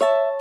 you